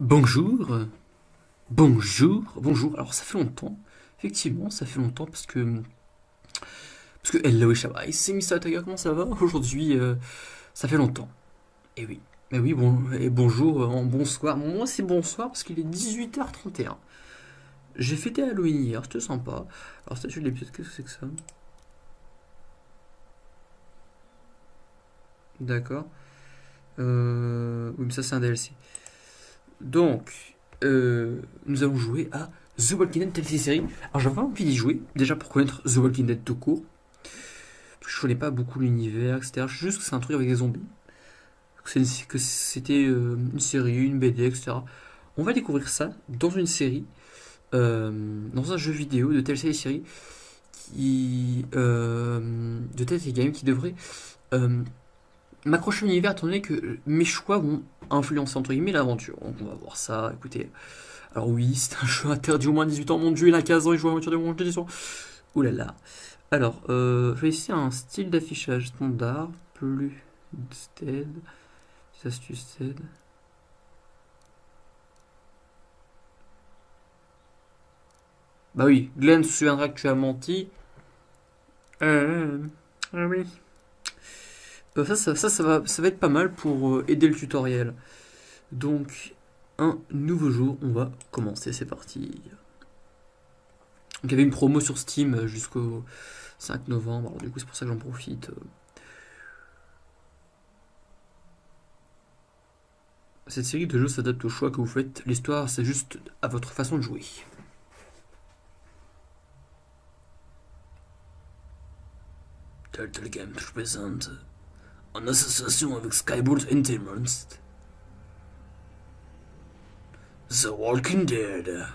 Bonjour, bonjour, bonjour. Alors ça fait longtemps, effectivement, ça fait longtemps parce que parce que hello Shabai, c'est Mr. Tiger, comment ça va? Aujourd'hui euh, Ça fait longtemps. Et oui, mais oui, bon et bonjour, euh, bonsoir. Moi c'est bonsoir parce qu'il est 18h31. J'ai fêté Halloween hier, c'était sympa. Alors statut de l'épisode, qu'est-ce que c'est que ça? D'accord. Euh, oui, mais ça c'est un DLC. Donc, euh, nous allons jouer à The Walking Dead telle série. Alors j'avais envie d'y jouer, déjà pour connaître The Walking Dead tout court. Je connais pas beaucoup l'univers, etc. Je sais juste que c'est un truc avec des zombies. Que c'était euh, une série, une BD, etc. On va découvrir ça dans une série, euh, dans un jeu vidéo de telle série, qui, de telle game qui devrait m'accrocher à l'univers étant donné que mes choix vont influencer entre guillemets l'aventure. On va voir ça, écoutez. Alors oui, c'est un jeu interdit au moins 18 ans, mon dieu, il a 15 ans, il joue à la de mon jeu Ouh là là. Alors, euh, je vais essayer un style d'affichage standard, plus stead, astuces stead. Bah oui, Glenn se souviendra que tu as menti. Euh, ah oui. Ça, ça, va, ça va être pas mal pour euh, aider le tutoriel. Donc, un nouveau jour, on va commencer, c'est parti. Donc, il y avait une promo sur Steam jusqu'au 5 novembre, alors du coup c'est pour ça que j'en profite. Cette série de jeux s'adapte au choix que vous faites, l'histoire c'est juste à votre façon de jouer. Turtle Games présente en association avec Skyboard Entertainment. The Walking Dead.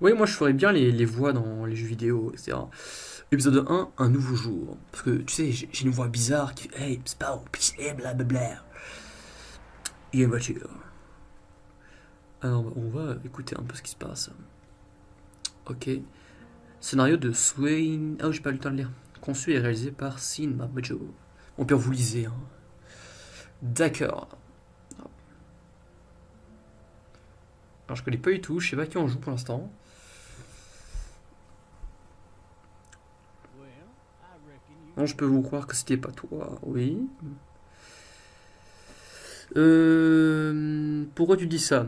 Oui, moi je ferais bien les, voix dans les jeux vidéo, etc. Épisode 1, un nouveau jour. Parce que tu sais, j'ai une voix bizarre qui fait Hey, Sparrow, et blablabla. Il y a une voiture. Alors, on va écouter un peu ce qui se passe. Ok. Scénario de Swain. Ah, oh, j'ai pas eu le temps de lire. Conçu et réalisé par Sin Mamojo. On peut vous lisez. Hein. D'accord. Alors, je connais pas du tout. Je sais pas qui en joue pour l'instant. Non, je peux vous croire que c'était pas toi. Oui. Euh, pourquoi tu dis ça?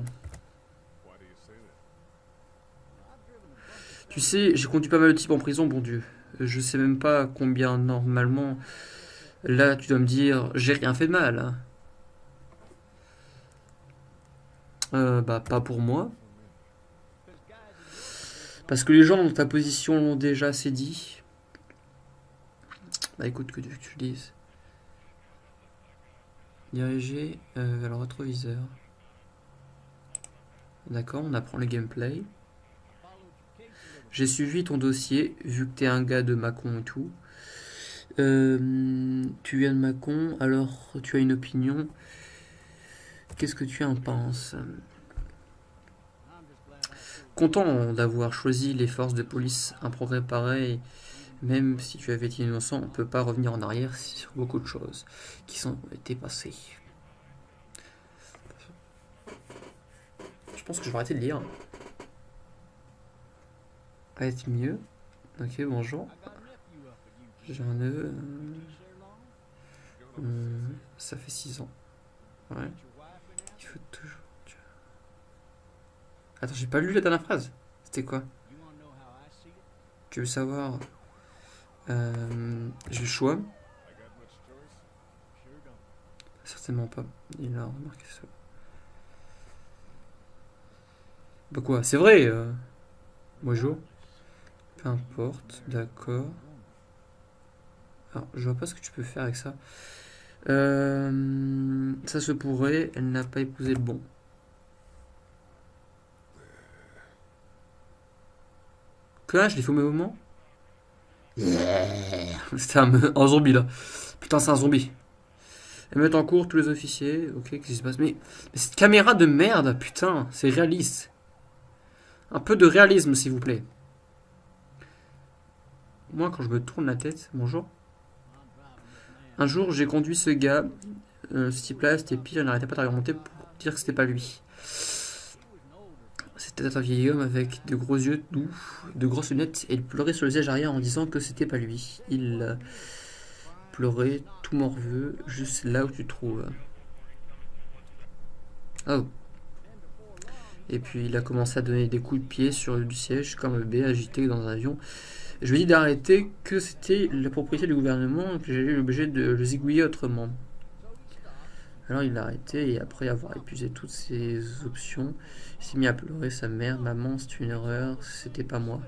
Tu sais, j'ai conduit pas mal de types en prison, bon Dieu. Je sais même pas combien normalement. Là, tu dois me dire, j'ai rien fait de mal. Hein. Euh, bah, pas pour moi. Parce que les gens dans ta position l'ont déjà assez dit. Bah écoute, que tu, que tu dises. Diriger euh, vers le rétroviseur. D'accord, on apprend le gameplay. J'ai suivi ton dossier, vu que t'es un gars de Macon et tout. Euh, tu viens de Macon, alors tu as une opinion. Qu'est-ce que tu en penses? Content d'avoir choisi les forces de police, un progrès pareil, même si tu avais été innocent, on ne peut pas revenir en arrière sur beaucoup de choses qui sont été passées. Je pense que je vais arrêter de lire être mieux. Ok, bonjour. J'ai un neveu. Euh, euh, ça fait 6 ans. Ouais. Il faut toujours... Attends, j'ai pas lu la dernière phrase. C'était quoi? Tu veux savoir euh, J'ai le choix. Certainement pas. Il a remarqué ça. Bah quoi C'est vrai euh... Importe, d'accord. Alors, je vois pas ce que tu peux faire avec ça. Euh, ça se pourrait, elle n'a pas épousé le bon. Quoi Je l'ai fait au même moment Yeah C'était un, zombie là. Putain, c'est un zombie. Elle met en cours tous les officiers. Ok, qu'est-ce qui se passe? Mais, mais cette caméra de merde, putain, c'est réaliste. Un peu de réalisme, s'il vous plaît. Moi, quand je me tourne la tête, bonjour. Un jour, j'ai conduit ce gars, euh, ce type-là, c'était pire, il n'arrêtait pas d'argumenter pour dire que c'était pas lui. C'était un vieil homme avec de gros yeux doux, de grosses lunettes, et il pleurait sur le siège arrière en disant que c'était pas lui. Il euh, pleurait tout morveux, juste là où tu te trouves. Oh. Et puis il a commencé à donner des coups de pied sur le siège comme un bébé agité dans un avion. Je lui ai dit d'arrêter, que c'était la propriété du gouvernement, que j'allais l'objet de le zigouiller autrement. Alors il l'a arrêté et après avoir épuisé toutes ses options, il s'est mis à pleurer sa mère. Maman, c'est une erreur, c'était pas moi.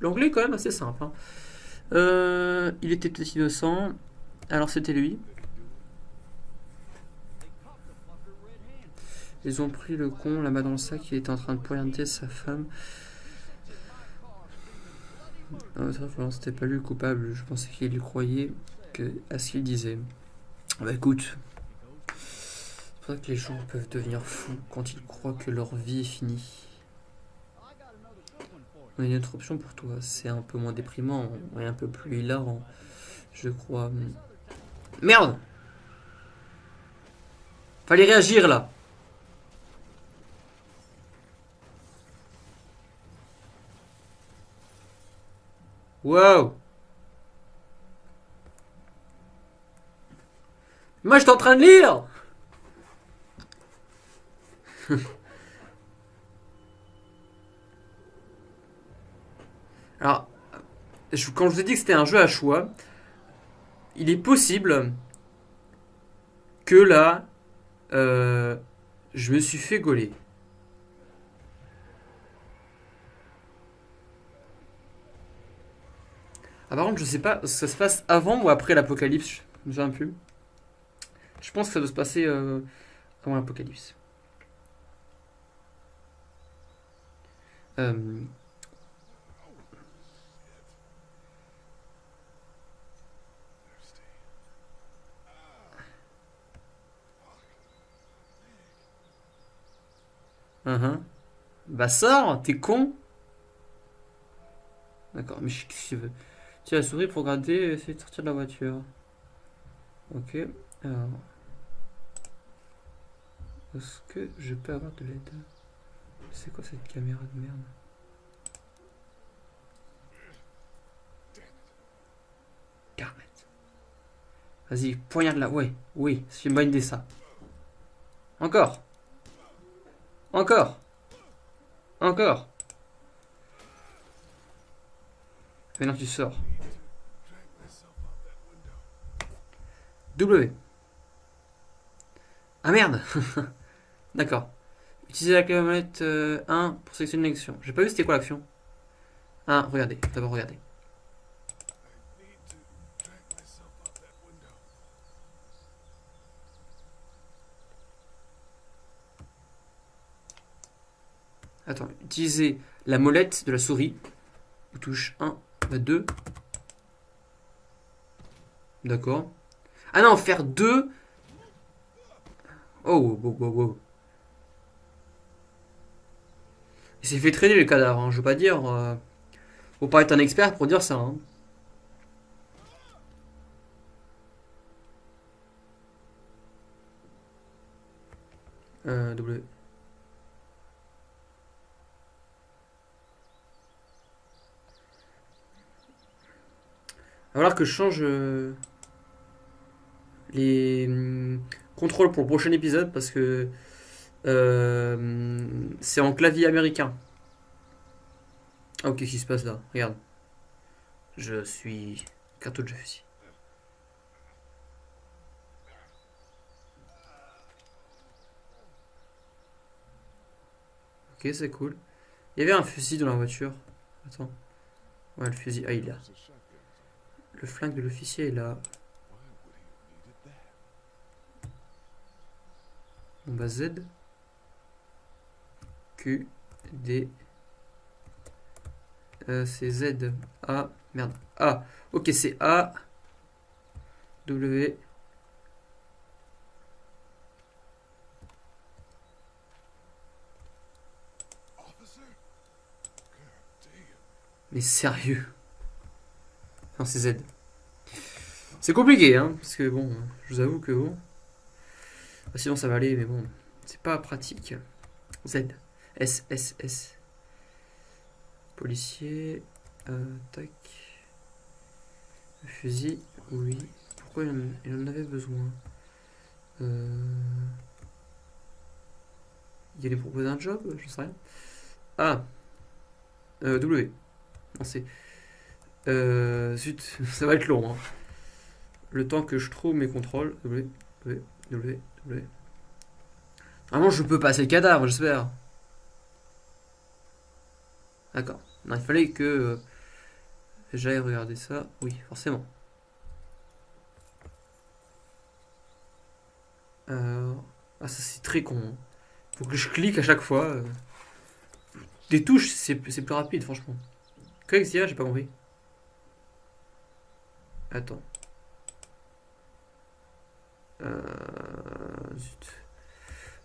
L'anglais est quand même assez simple. Hein. Euh, il était peut-être innocent, alors c'était lui. Ils ont pris le con là-bas dans le sac, il était en train de pointer sa femme. Non, c'était pas lui le coupable, je pensais qu'il croyait que, à ce qu'il disait. Bah écoute, c'est pour ça que les gens peuvent devenir fous quand ils croient que leur vie est finie. On a une autre option pour toi, c'est un peu moins déprimant et un peu plus hilarant, je crois. Merde Fallait réagir là Wow Moi, je suis en train de lire Alors, quand je vous ai dit que c'était un jeu à choix, il est possible que là, euh, je me suis fait gauler. Ah, par contre, je sais pas, ça se passe avant ou après l'apocalypse Je souviens plus. Je pense que ça doit se passer euh, avant l'apocalypse. Euh... Uh -huh. Bah sors, t'es con D'accord, mais qu'est-ce que tu veux As la souris pour regarder et essayer de sortir de la voiture. Ok, alors... Est-ce que je peux avoir de l'aide? C'est quoi cette caméra de merde? Garnet. Vas-y, poignarde là. Ouais, oui, c'est une bonne idée ça. Encore. Encore. Encore. Maintenant tu sors. W. Ah merde D'accord. Utilisez la clé manette 1 euh, pour sélectionner une action. J'ai pas vu c'était quoi l'action. Ah, regardez. D'abord regardez. Attends, utilisez la molette de la souris. Touche 1, 2. D'accord. Ah non, faire 2 Oh, wow, wow, wow. Il s'est fait traîner le cadavre, hein, je veux pas dire. Euh... Faut pas être un expert pour dire ça. Hein. Euh, w. Falloir que je change euh, les hum, contrôle pour le prochain épisode parce que euh, c'est en clavier américain. Oh, qu'est-ce qui se passe là? Regarde. Je suis cartouche de fusil. Ok, c'est cool. Il y avait un fusil dans la voiture. Attends. Ouais, le fusil. Ah, il est là. Le flingue de l'officier est là. On va Z. Q. D. Euh, c'est Z. A. Merde. A. Ok c'est A. W. Mais sérieux? C'est Z. C'est compliqué, hein, parce que bon, je vous avoue que bon. Ah, sinon ça va aller, mais bon, c'est pas pratique. Z. S, S, S. Policier. Tac. Fusil, oui. Pourquoi il en, il en avait besoin? Euh... Il allait proposer un job Je sais rien. Ah euh, W. Non, c'est. Euh, zut, ça va être long. Hein. Le temps que je trouve mes contrôles. W, W, W, W. Normalement, je peux passer le cadavre, j'espère. D'accord. Non, il fallait que euh, j'aille regarder ça. Oui, forcément. Ah, ça c'est très con. Hein. Faut que je clique à chaque fois. euh. Des touches, c'est c'est plus rapide, franchement. Qu'est-ce qu'il y a? J'ai pas compris. Attends. Euh.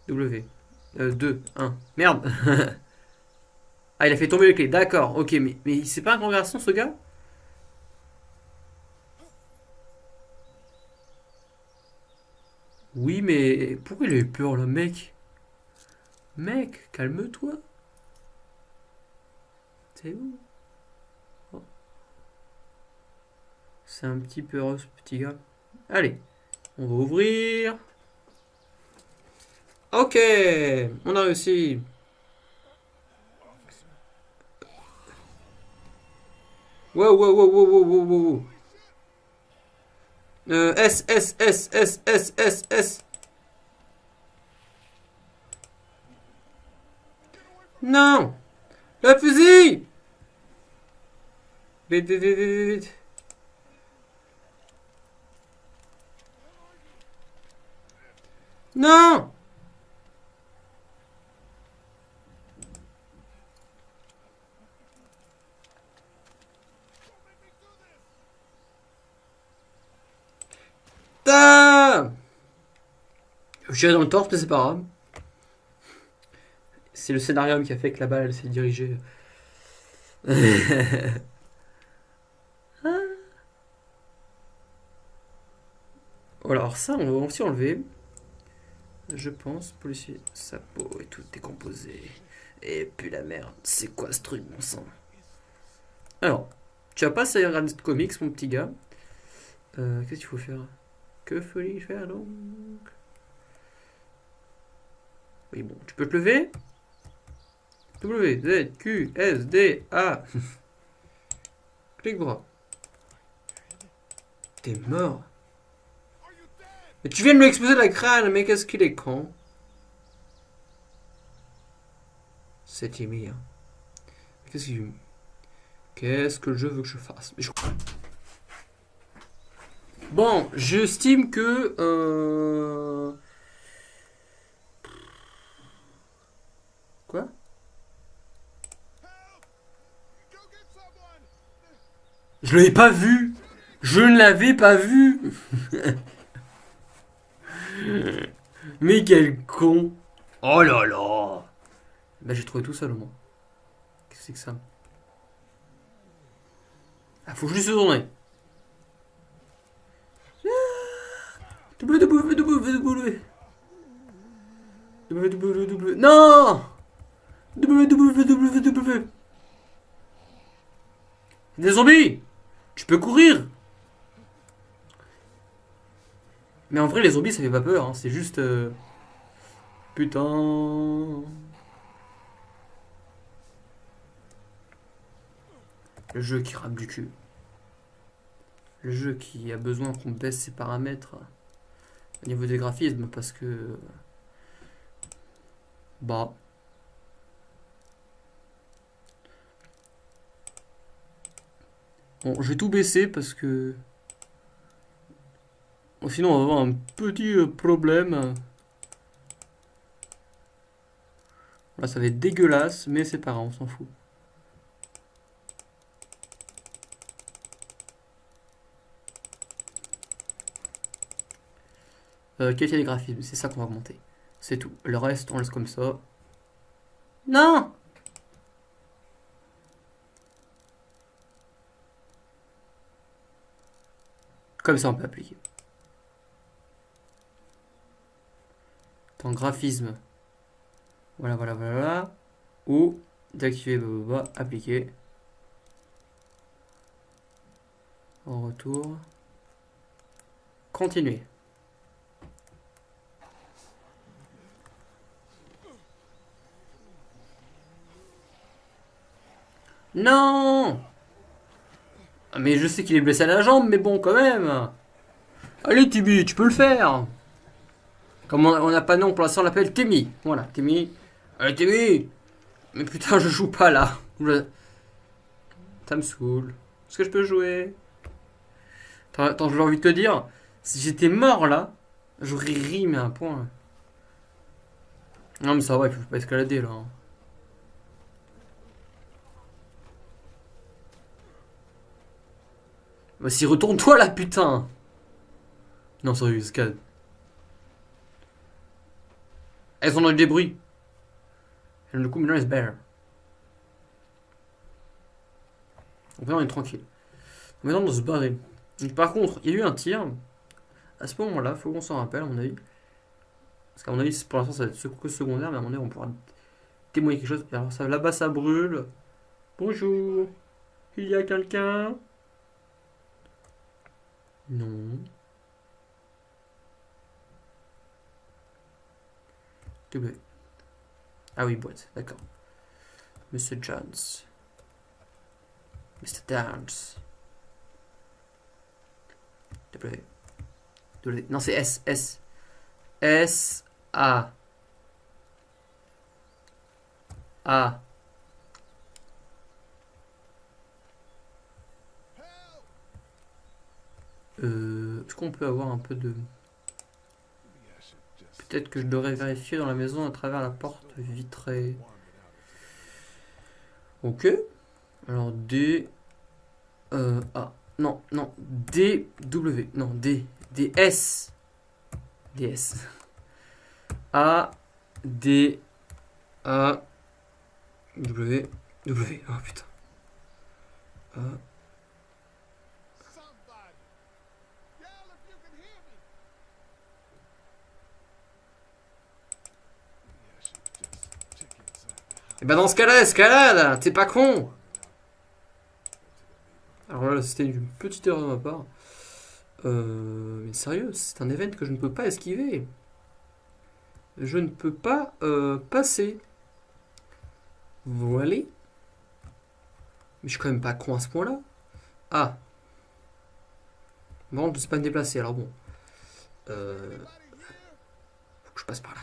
W. 2, 1. Merde Ah, il a fait tomber les clés. D'accord, ok, mais, mais c'est pas un grand garçon, ce gars? Oui, mais pourquoi il a eu peur, le mec? Mec, calme-toi. C'est où? Oh. C'est un petit peu heureux, ce petit gars. Allez, on va ouvrir. Ok, on a réussi. Wow, wow, wow, wow, wow, wow. Euh, S, S, S, S, S, S, S. Non Le fusil Vite, vite, vite, vite, Non Putain Je dans le torse, mais c'est pas grave. C'est le scénario qui a fait que la balle s'est dirigée. Voilà, alors ça, on va aussi enlever. Je pense, policier, sa peau est toute décomposée. Et puis la merde, c'est quoi ce truc, mon sang? Alors, tu as pas ça regarder de comics, mon petit gars? Euh, Qu'est-ce qu'il faut faire? Que faut-il faire donc? Oui, bon, tu peux te lever? W, Z, Q, S, D, A. Clique droit. T'es mort. Mais tu viens de lui exploser la crâne, mais qu'est-ce qu'il est con? C'est timide. Hein. Qu'est-ce qu'il... Qu'est-ce que je veux que je fasse? Je- Bon, j'estime que... Euh... Quoi? Je l'avais pas vu Je ne l'avais pas vu Mais quel con. Oh là là. Bah j'ai trouvé tout seul au moins. Qu'est-ce que c'est que ça? Ah faut juste se tourner. www www Non! Des zombies! Tu peux courir Mais en vrai, les zombies, ça fait pas peur. hein, C'est juste. euh, Putain. Le jeu qui rame du cul. Le jeu qui a besoin qu'on baisse ses paramètres au niveau des graphismes parce que. Bah. Bon, je vais tout baisser parce que. Sinon, on va avoir un petit euh, problème. Là, ça va être dégueulasse, mais c'est pas grave, on s'en fout. Euh, qualité des graphismes, c'est ça qu'on va augmenter. C'est tout. Le reste, on laisse comme ça. Non Comme ça, on peut appliquer. Graphisme. Voilà, voilà, voilà. Ou d'activer, appliquer. En retour. Continuer. Non ah, Mais je sais qu'il est blessé à la jambe, mais bon, quand même Allez, Timmy, tu peux le faire Comme on n'a pas nom pour l'instant, on l'appelle Timmy. Voilà, Timmy. Allez, Timmy Mais putain, je joue pas là. Ça me saoule. Est-ce que je peux jouer? Attends, j'ai envie de te dire, si j'étais mort là, j'aurais ri, mais un point. Non, mais ça va, il faut pas escalader là. Hein. Vas-y, retourne-toi là, putain Non, sérieux, escalade. Elles sont dans des bruits. Est better. Donc maintenant, on est tranquille. Maintenant, on se barrer. par contre, il y a eu un tir. À ce moment-là, faut qu'on s'en rappelle, à mon avis. Parce qu'à mon avis, pour l'instant, ça va être que secondaire, mais à mon avis, on pourra témoigner quelque chose. alors, là-bas, ça brûle. Bonjour. Il y a quelqu'un? Non. W. Ah oui, boîte, d'accord. Mr. Jones. Mr. Downs. W. Non, c'est S. S. S. A. A. Euh, Est-ce qu'on peut avoir un peu de... Peut-être que je devrais vérifier dans la maison à travers la porte vitrée. Ok. Alors D... Euh, A. Non, non. D, W. Non, D. D, S. D, S. A, D, A, W. W. Oh putain. A, Et eh bah ben, dans ce cas-là, escalade T'es pas con Alors là, c'était une petite erreur de ma part. Euh, mais sérieux, c'est un événement que je ne peux pas esquiver. Je ne peux pas euh, passer. Voilà. Mais je suis quand même pas con à ce point-là. Ah. Bon, je ne sais pas me déplacer, alors bon. Euh, faut que je passe par là.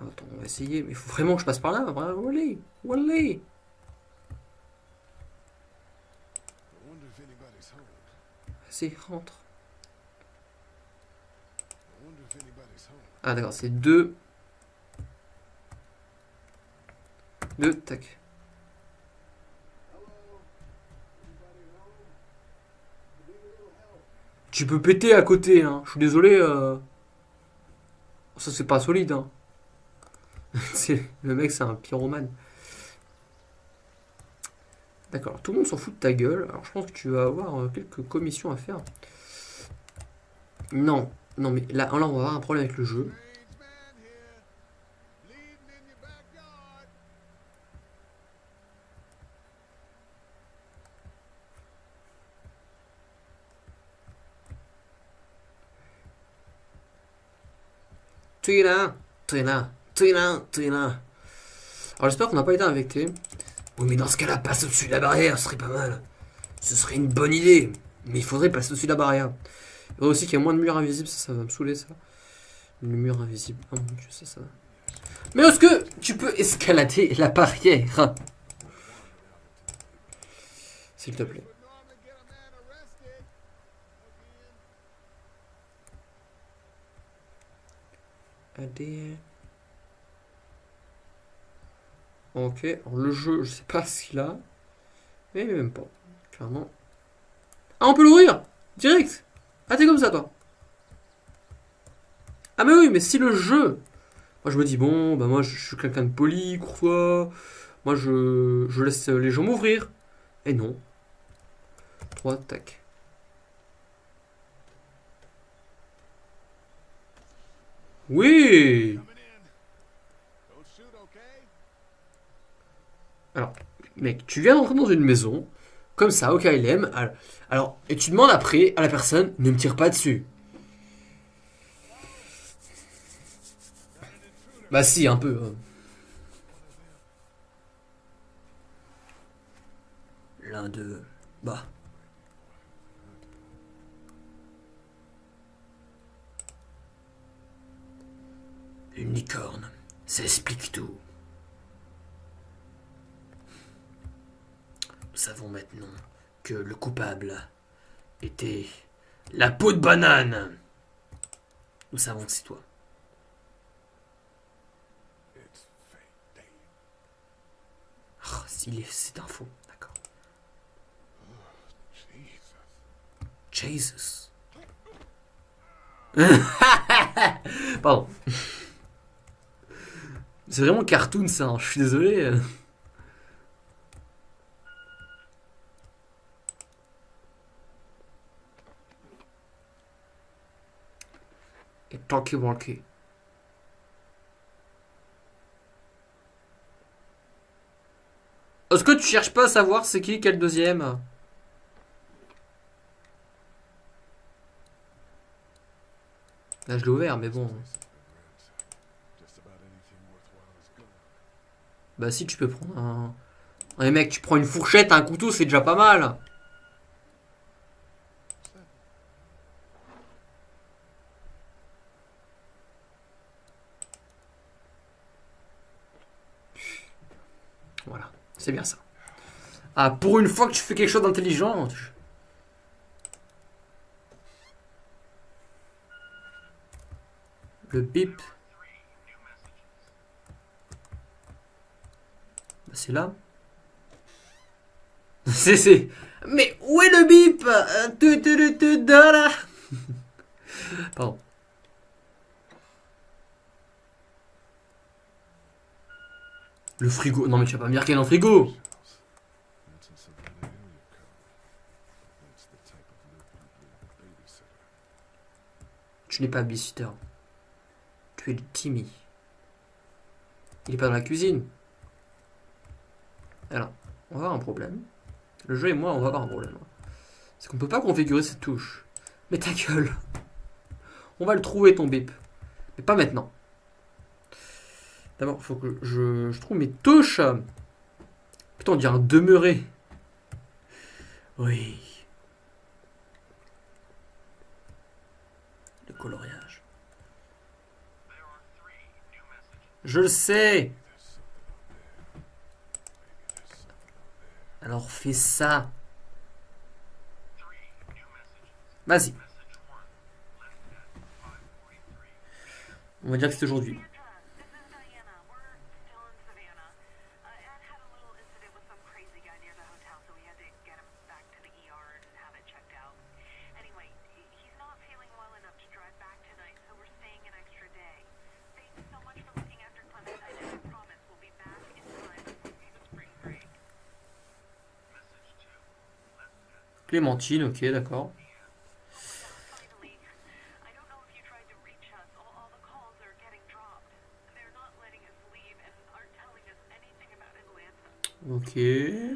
Attends, on va essayer. Mais il faut vraiment que je passe par là. Où aller Vas-y, rentre. Ah d'accord, c'est deux. Deux, tac. Tu peux péter à côté, hein. Je suis désolé. Euh... Ça, c'est pas solide, hein. le mec, c'est un pyromane. D'accord, tout le monde s'en fout de ta gueule. Alors, je pense que tu vas avoir euh, quelques commissions à faire. Non, non, mais là, on va avoir un problème avec le jeu. Tu es là, tu es là. Alors j'espère qu'on n'a pas été infecté. Oui mais dans ce cas-là, passe au-dessus de la barrière, ce serait pas mal. Ce serait une bonne idée. Mais il faudrait passer au-dessus de la barrière. Il faudrait aussi qu'il y ait moins de murs invisibles, ça, va me saouler ça. Le mur invisible. Oh mon dieu, ça, ça. Mais est-ce que tu peux escalader la barrière? S'il te plaît. Adé. Ok, alors le jeu, je sais pas ce qu'il a. Mais même pas, clairement. Ah, on peut l'ouvrir Direct Ah, t'es comme ça, toi Ah, mais oui, mais si le jeu... Moi, je me dis, bon, bah moi, je, suis quelqu'un de poli, courtois. Moi, je, je laisse les gens m'ouvrir. Et non. 3, tac. Oui Alors, mec, tu viens d'entrer dans une maison, comme ça, au KLM, alors, et tu demandes après à la personne, ne me tire pas dessus. Bah si, un peu. hein. L'un d'eux, bah. Une licorne, ça explique tout. Savons maintenant que le coupable était la peau de banane. Nous savons que c'est toi. Ah, c'est un faux, d'accord. Jesus. Jesus. Pardon. C'est vraiment cartoon ça, hein, je suis désolé. Et talkie walkie. Est-ce que tu cherches pas à savoir c'est qui quel deuxième? Là je l'ai ouvert mais bon. Bah si tu peux prendre un... Ouais mec tu prends une fourchette, un couteau c'est déjà pas mal. Voilà, c'est bien ça. Ah pour une fois que tu fais quelque chose d'intelligent. Le bip. Bah, c'est là. c'est c'est. Mais où est le bip? Euh, Pardon. Le frigo. Non mais tu vas pas me dire y a un frigo. Tu n'es pas babysitter. Tu es Timmy. Il est pas dans la cuisine. Alors, on va avoir un problème. Le jeu et moi, on va avoir un problème. C'est qu'on peut pas configurer cette touche. Mais ta gueule. On va le trouver ton bip. Mais pas maintenant. D'abord, faut que je, je trouve mes touches. Putain, on dirait un demeuré. Oui. Le coloriage. Je le sais. Alors fais ça. Vas-y. On va dire que c'est aujourd'hui. Clémentine, ok, d'accord. Finally,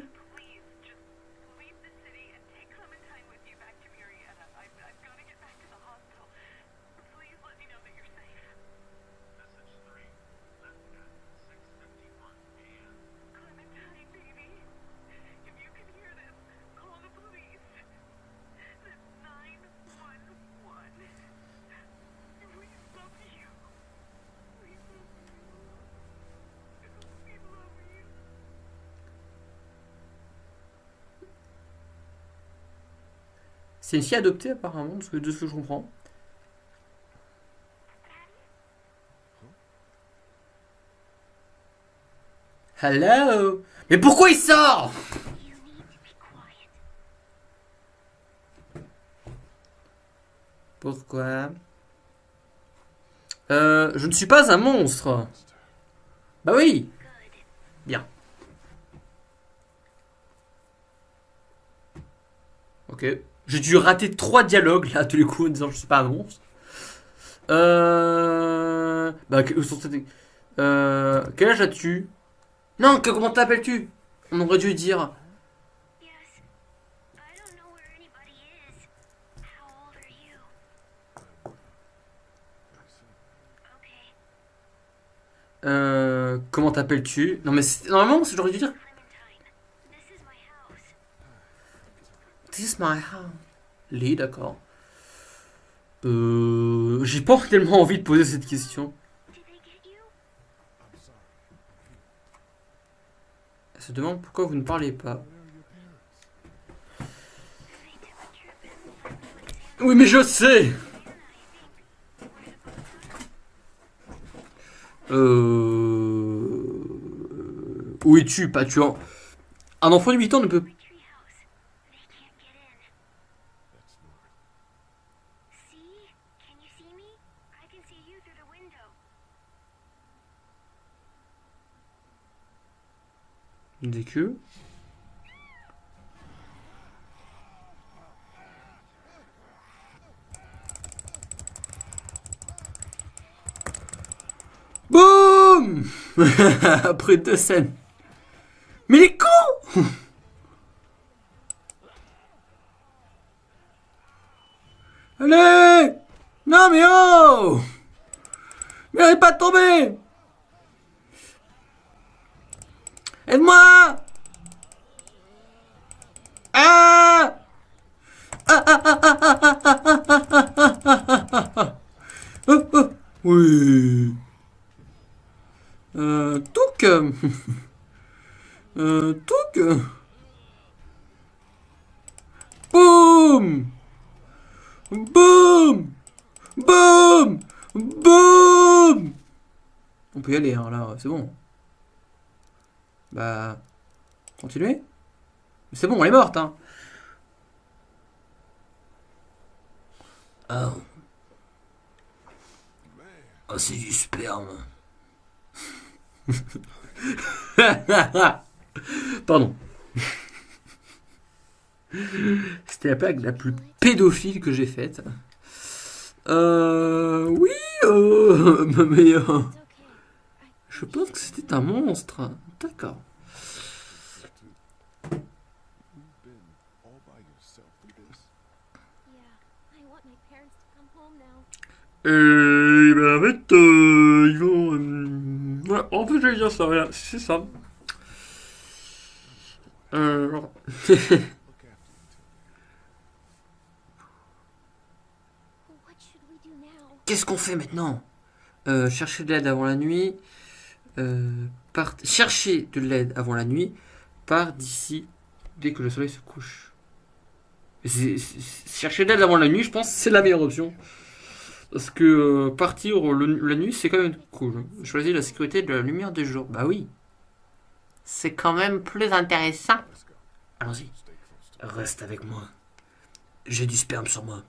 C'est une fille adoptée apparemment, de ce que, de ce que je comprends. Hello? Mais pourquoi il sort? Pourquoi? Euh, je ne suis pas un monstre. Bah oui. Bien. Ok. J'ai dû rater trois dialogues là, tous les coups, en disant je suis pas un monstre. Euh... Bah, que- euh... quel âge as-tu? Non, que, comment t'appelles-tu? On aurait dû dire. Euh... Comment t'appelles-tu? Non, mais normalement, j'aurais dû dire. Clementine. This is my house. D'accord. Euh... J'ai pas tellement envie de poser cette question. Elle se demande pourquoi vous ne parlez pas. Oui, mais je sais. Euh... Où es-tu, pas tu en... Un enfant de 8 ans ne peut... Boum Après deux scènes. Mais les cons Allez Non mais oh Mais arrête pas de Aide-moi. Ah. Ah ah ah ah ah ah ah ah Oh, oh. Oui. Euh... Touc Euh... Touc Boum. Boum. Boum. Boum. On peut y aller, hein, là, c'est bon. Bah. Continuez. C'est bon, elle est morte, hein. Ah. Ah, c'est du sperme. Pardon. C'était la blague la plus pédophile que j'ai faite. Euh. Oui, euh. Mais. euh, je pense que c'était un monstre. D'accord. Et ben en fait, euh, ils vont. euh, en fait, j'allais dire ça, voilà, c'est ça. Euh? Qu'est-ce qu'on fait maintenant? Euh, Chercher de l'aide avant la nuit. Euh, part... Chercher de l'aide avant la nuit. Part d'ici dès que le soleil se couche. Chercher de l'aide avant la nuit, je pense c'est la meilleure option. Parce que euh, partir le- la nuit, c'est quand même cool. Choisir la sécurité de la lumière du jour. Bah oui. C'est quand même plus intéressant. Allons-y. Reste avec moi. J'ai du sperme sur moi.